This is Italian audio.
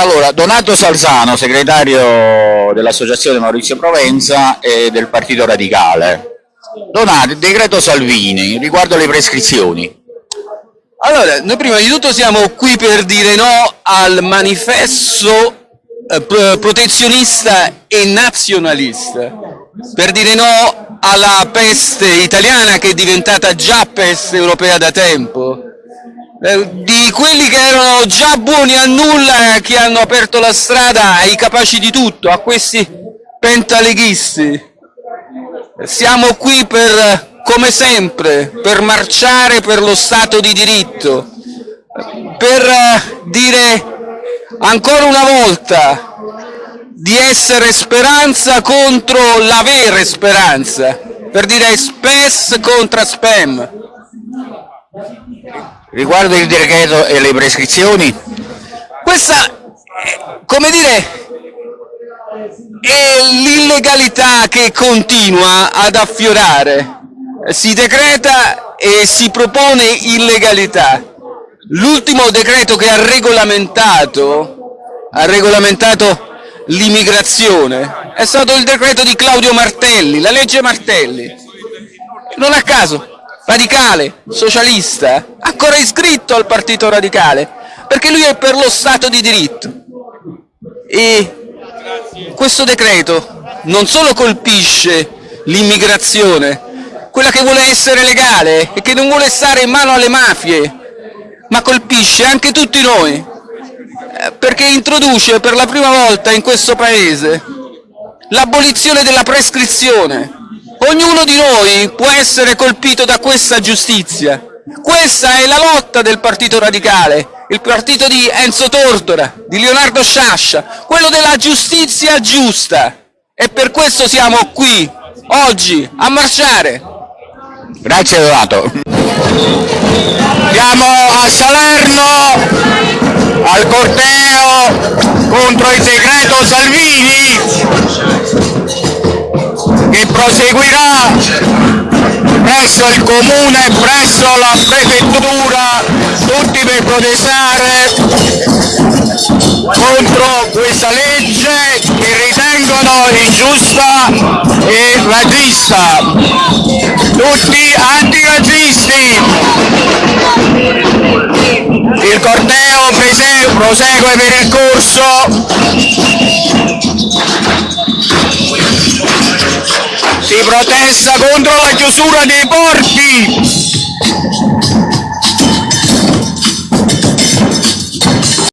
Allora, Donato Salzano, segretario dell'Associazione Maurizio Provenza e del Partito Radicale. Donato, decreto Salvini, riguardo le prescrizioni. Allora, noi prima di tutto siamo qui per dire no al manifesto eh, protezionista e nazionalista, per dire no alla peste italiana che è diventata già peste europea da tempo, di quelli che erano già buoni a nulla che hanno aperto la strada ai capaci di tutto, a questi pentaleghisti. Siamo qui per come sempre, per marciare per lo Stato di diritto, per eh, dire ancora una volta di essere speranza contro l'avere speranza, per dire spes contra spam. Riguardo il decreto e le prescrizioni? Questa, come dire, è l'illegalità che continua ad affiorare si decreta e si propone illegalità. L'ultimo decreto che ha regolamentato, ha regolamentato l'immigrazione è stato il decreto di Claudio Martelli, la legge Martelli. Non a caso, radicale, socialista, ancora iscritto al partito radicale, perché lui è per lo Stato di diritto. E questo decreto non solo colpisce l'immigrazione, quella che vuole essere legale e che non vuole stare in mano alle mafie, ma colpisce anche tutti noi, eh, perché introduce per la prima volta in questo Paese l'abolizione della prescrizione. Ognuno di noi può essere colpito da questa giustizia. Questa è la lotta del Partito Radicale, il partito di Enzo Tortora, di Leonardo Sciascia, quello della giustizia giusta. E per questo siamo qui, oggi, a marciare. Grazie Donato. Siamo a Salerno al corteo contro il decreto Salvini proseguirà presso il comune, presso la prefettura, tutti per protestare contro questa legge che ritengono ingiusta e razzista. Tutti antirazzisti. Il corteo prosegue per il corso. Protesta contro la chiusura dei porti